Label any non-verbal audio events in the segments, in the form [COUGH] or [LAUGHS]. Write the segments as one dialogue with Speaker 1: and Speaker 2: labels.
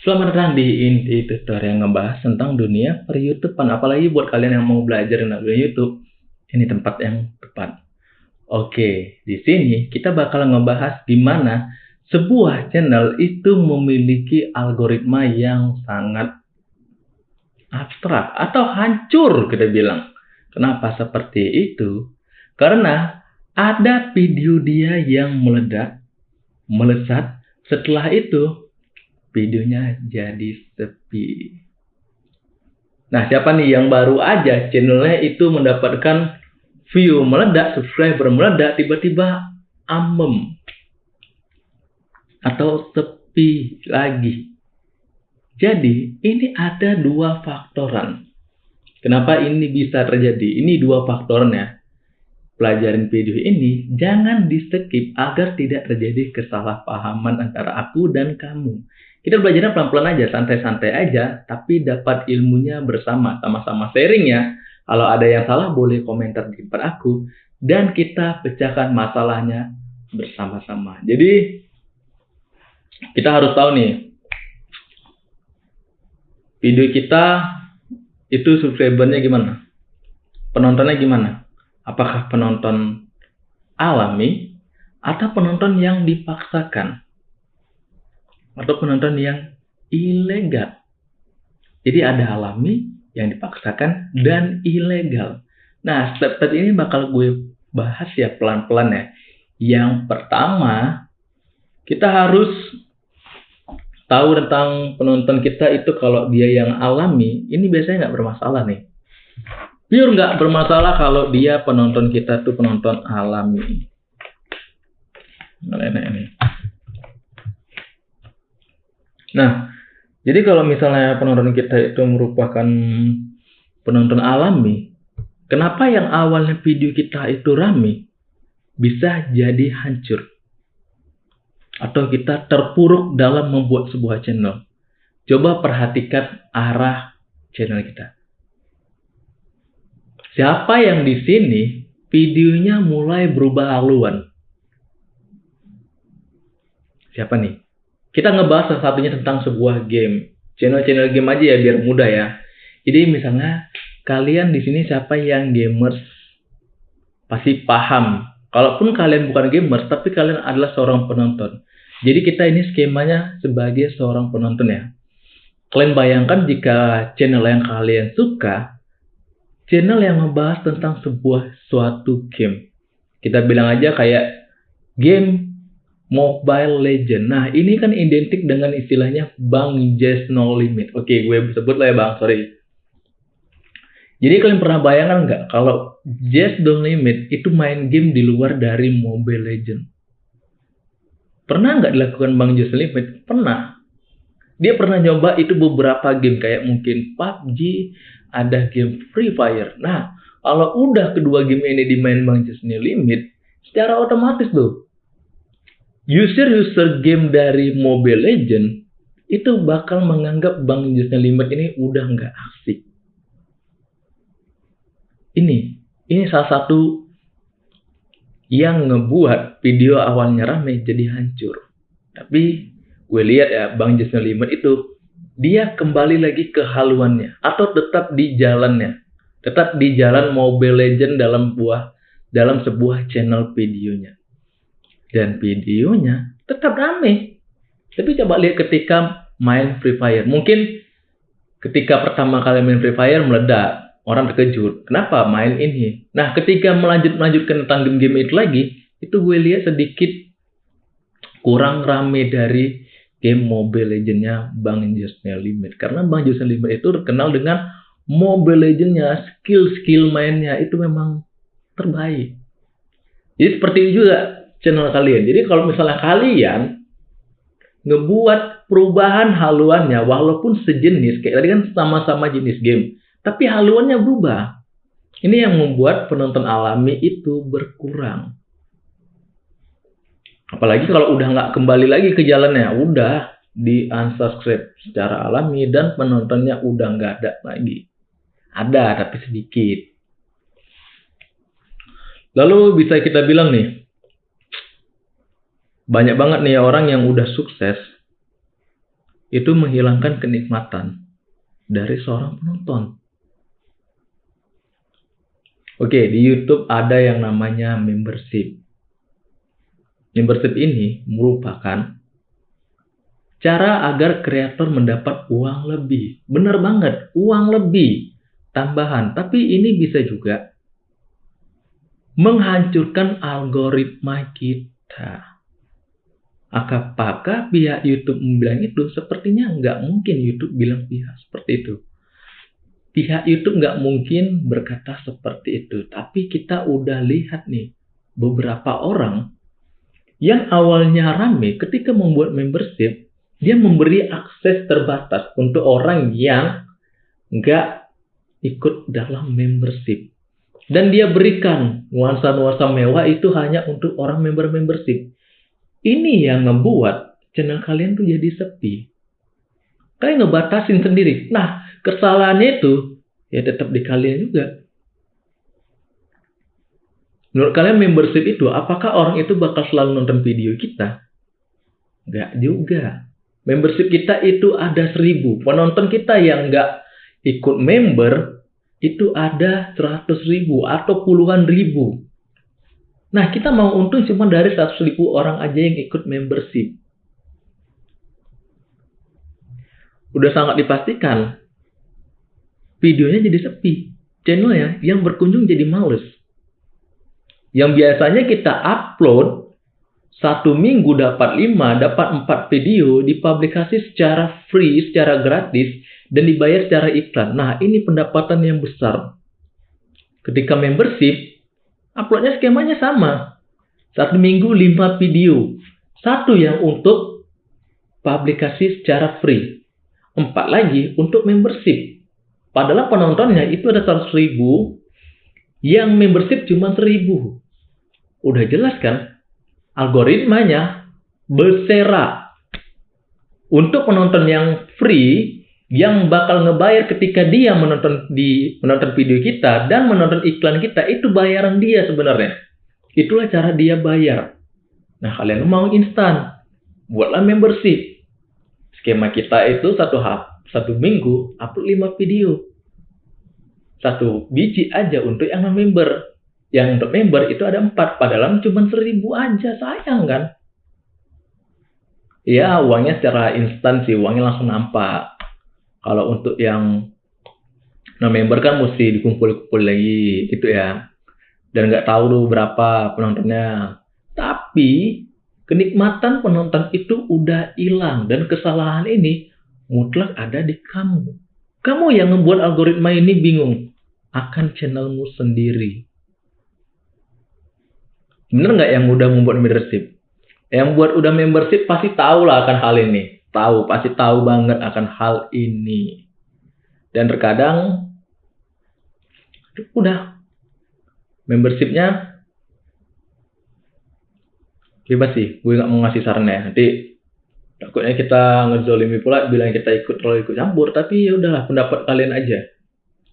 Speaker 1: Selamat datang di Inti Tutor yang ngebahas tentang dunia per YouTubean. Apalagi buat kalian yang mau belajar tentang dunia YouTube, ini tempat yang tepat. Oke, di sini kita bakal ngebahas di mana sebuah channel itu memiliki algoritma yang sangat abstrak atau hancur kita bilang. Kenapa seperti itu? Karena ada video dia yang meledak, melesat, setelah itu videonya jadi sepi. Nah, siapa nih yang baru aja channelnya itu mendapatkan view meledak, subscriber meledak, tiba-tiba amem atau sepi lagi. Jadi, ini ada dua faktoran. Kenapa ini bisa terjadi? Ini dua faktornya. Pelajaran video ini jangan di skip agar tidak terjadi kesalahpahaman antara aku dan kamu. Kita belajarnya pelan-pelan aja, santai-santai aja, tapi dapat ilmunya bersama, sama-sama sharing ya. Kalau ada yang salah boleh komentar di depan aku dan kita pecahkan masalahnya bersama-sama. Jadi kita harus tahu nih video kita itu subscribernya gimana? Penontonnya gimana? Apakah penonton alami atau penonton yang dipaksakan? Atau penonton yang ilegal. Jadi ada alami yang dipaksakan dan ilegal. Nah, step-step ini bakal gue bahas ya pelan-pelan ya. Yang pertama, kita harus tahu tentang penonton kita itu kalau dia yang alami, ini biasanya nggak bermasalah nih. Pure nggak bermasalah kalau dia penonton kita tuh penonton alami. Nah, ini. Nah, jadi kalau misalnya penonton kita itu merupakan penonton alami, kenapa yang awalnya video kita itu rame bisa jadi hancur? Atau kita terpuruk dalam membuat sebuah channel. Coba perhatikan arah channel kita. Siapa yang di sini videonya mulai berubah haluan? Siapa nih? Kita ngebahas salah satunya tentang sebuah game. Channel-channel game aja ya biar mudah ya. Jadi misalnya kalian di sini siapa yang gamers pasti paham. Kalaupun kalian bukan gamers tapi kalian adalah seorang penonton. Jadi kita ini skemanya sebagai seorang penonton ya. Kalian bayangkan jika channel yang kalian suka, channel yang membahas tentang sebuah suatu game. Kita bilang aja kayak game Mobile Legend. Nah, ini kan identik dengan istilahnya Bang Jazz No Limit. Oke, gue sebut lah ya Bang, sorry. Jadi kalian pernah bayangkan nggak kalau Jazz No Limit itu main game di luar dari Mobile Legend? Pernah nggak dilakukan Bang Jazz No Limit? Pernah. Dia pernah nyoba itu beberapa game kayak mungkin PUBG, ada game Free Fire. Nah, kalau udah kedua game ini dimain Bang Jazz No Limit, secara otomatis tuh user-user game dari Mobile Legend itu bakal menganggap Bang Jusnya Limit ini udah nggak asik. Ini, ini salah satu yang ngebuat video awalnya rame jadi hancur. Tapi gue lihat ya Bang Jusnya Limit itu dia kembali lagi ke haluannya atau tetap di jalannya. Tetap di jalan Mobile Legend dalam buah dalam sebuah channel videonya dan videonya tetap rame. Tapi coba lihat ketika main Free Fire. Mungkin ketika pertama kali main Free Fire meledak, orang terkejut. Kenapa main ini? Nah, ketika melanjut melanjutkan tentang game-game itu lagi, itu gue lihat sedikit kurang rame dari game Mobile Legends-nya Bang Jusnya Limit. Karena Bang Jusnya Limit itu terkenal dengan Mobile Legends-nya, skill-skill mainnya itu memang terbaik. Jadi seperti itu juga channel kalian. Jadi kalau misalnya kalian ngebuat perubahan haluannya walaupun sejenis kayak tadi kan sama-sama jenis game, tapi haluannya berubah. Ini yang membuat penonton alami itu berkurang. Apalagi kalau udah nggak kembali lagi ke jalannya, udah di unsubscribe secara alami dan penontonnya udah nggak ada lagi. Ada tapi sedikit. Lalu bisa kita bilang nih, banyak banget nih orang yang udah sukses itu menghilangkan kenikmatan dari seorang penonton. Oke, di YouTube ada yang namanya membership. Membership ini merupakan cara agar kreator mendapat uang lebih. Benar banget, uang lebih tambahan. Tapi ini bisa juga menghancurkan algoritma kita. Apakah pihak YouTube membilang itu? Sepertinya nggak mungkin YouTube bilang pihak seperti itu. Pihak YouTube nggak mungkin berkata seperti itu. Tapi kita udah lihat nih, beberapa orang yang awalnya rame ketika membuat membership, dia memberi akses terbatas untuk orang yang nggak ikut dalam membership. Dan dia berikan nuansa-nuansa mewah itu hanya untuk orang member membership. Ini yang membuat channel kalian tuh jadi sepi. Kalian ngebatasin sendiri. Nah, kesalahannya itu ya tetap di kalian juga. Menurut kalian membership itu, apakah orang itu bakal selalu nonton video kita? Enggak juga. Membership kita itu ada seribu. Penonton kita yang nggak ikut member, itu ada seratus ribu atau puluhan ribu. Nah, kita mau untung cuma dari 100 ribu orang aja yang ikut membership. Udah sangat dipastikan, videonya jadi sepi. Channelnya yang berkunjung jadi males. Yang biasanya kita upload, satu minggu dapat 5, dapat 4 video, dipublikasi secara free, secara gratis, dan dibayar secara iklan. Nah, ini pendapatan yang besar. Ketika membership, uploadnya skemanya sama. Satu minggu lima video. Satu yang untuk publikasi secara free. Empat lagi untuk membership. Padahal penontonnya itu ada 100 ribu. Yang membership cuma 1000. Udah jelas kan? Algoritmanya berserak. Untuk penonton yang free, yang bakal ngebayar ketika dia menonton di menonton video kita dan menonton iklan kita itu bayaran dia sebenarnya. Itulah cara dia bayar. Nah kalian mau instan, buatlah membership. Skema kita itu satu hap, satu minggu upload 5 video. Satu biji aja untuk yang member. Yang untuk member itu ada empat, padahal cuma seribu aja, sayang kan? Ya uangnya secara instan sih, uangnya langsung nampak kalau untuk yang non member kan mesti dikumpul-kumpul lagi gitu ya. Dan nggak tahu tuh berapa penontonnya. Tapi kenikmatan penonton itu udah hilang dan kesalahan ini mutlak ada di kamu. Kamu yang membuat algoritma ini bingung akan channelmu sendiri. Bener nggak yang udah membuat membership? Yang buat udah membership pasti tahu lah akan hal ini tahu, pasti tahu banget akan hal ini. Dan terkadang udah membershipnya bebas sih, gue nggak mau ngasih saran ya. Nanti takutnya kita ngezolimi pula bilang kita ikut terlalu ikut campur, tapi ya udahlah pendapat kalian aja.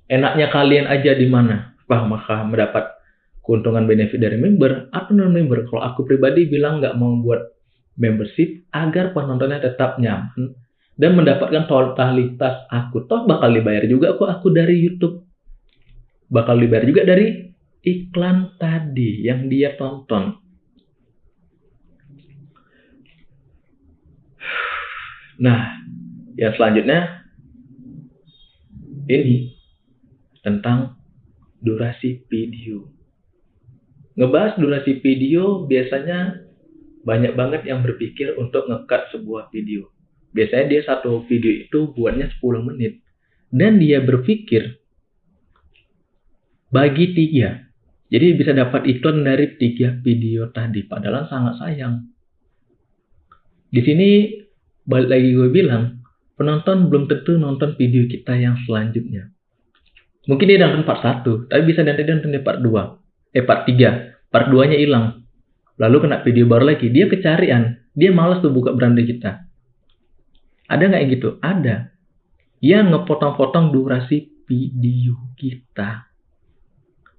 Speaker 1: Enaknya kalian aja di mana? Wah, maka mendapat keuntungan benefit dari member atau non member. Kalau aku pribadi bilang nggak mau buat membership agar penontonnya tetap nyaman dan mendapatkan totalitas aku. Toh bakal dibayar juga kok aku dari YouTube. Bakal dibayar juga dari iklan tadi yang dia tonton. Nah, yang selanjutnya ini tentang durasi video. Ngebahas durasi video biasanya banyak banget yang berpikir untuk ngekat sebuah video. Biasanya dia satu video itu buatnya 10 menit. Dan dia berpikir bagi tiga. Jadi bisa dapat iklan dari tiga video tadi. Padahal sangat sayang. Di sini balik lagi gue bilang, penonton belum tentu nonton video kita yang selanjutnya. Mungkin dia nonton part 1, tapi bisa nanti dia nonton di part 2. Eh part 3. Part 2 nya hilang lalu kena video baru lagi, dia kecarian, dia malas tuh buka beranda kita. Ada nggak yang gitu? Ada. Yang ngepotong-potong durasi video kita.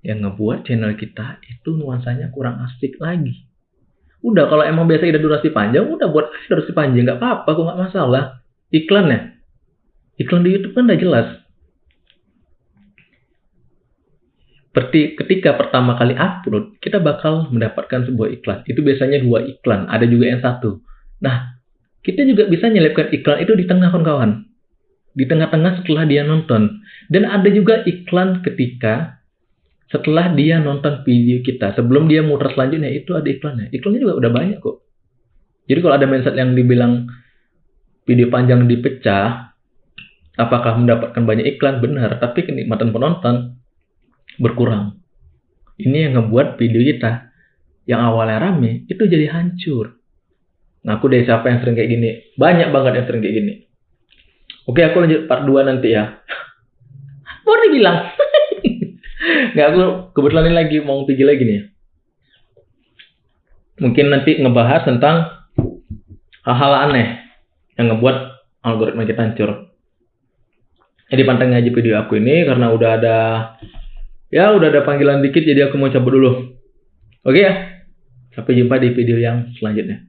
Speaker 1: Yang ngebuat channel kita itu nuansanya kurang asik lagi. Udah kalau emang biasa ada durasi panjang, udah buat durasi panjang nggak apa-apa, kok nggak masalah. iklannya. Iklan di YouTube kan udah jelas. Seperti ketika pertama kali upload, kita bakal mendapatkan sebuah iklan. Itu biasanya dua iklan, ada juga yang satu. Nah, kita juga bisa nyelipkan iklan itu di tengah kawan-kawan. Di tengah-tengah setelah dia nonton. Dan ada juga iklan ketika setelah dia nonton video kita. Sebelum dia muter selanjutnya, itu ada iklannya. Iklannya juga udah banyak kok. Jadi kalau ada mindset yang dibilang video panjang dipecah, apakah mendapatkan banyak iklan? Benar, tapi kenikmatan penonton berkurang. Ini yang ngebuat video kita yang awalnya rame itu jadi hancur. Nah, aku dari siapa yang sering kayak gini? Banyak banget yang sering kayak gini. Oke, aku lanjut part 2 nanti ya. [LAUGHS] Baru dibilang. [LAUGHS] Nggak, aku kebetulan ini lagi mau pergi lagi nih. Mungkin nanti ngebahas tentang hal-hal aneh yang ngebuat algoritma kita hancur. Jadi pantengin aja video aku ini karena udah ada Ya udah ada panggilan dikit jadi aku mau cabut dulu. Oke ya? Sampai jumpa di video yang selanjutnya.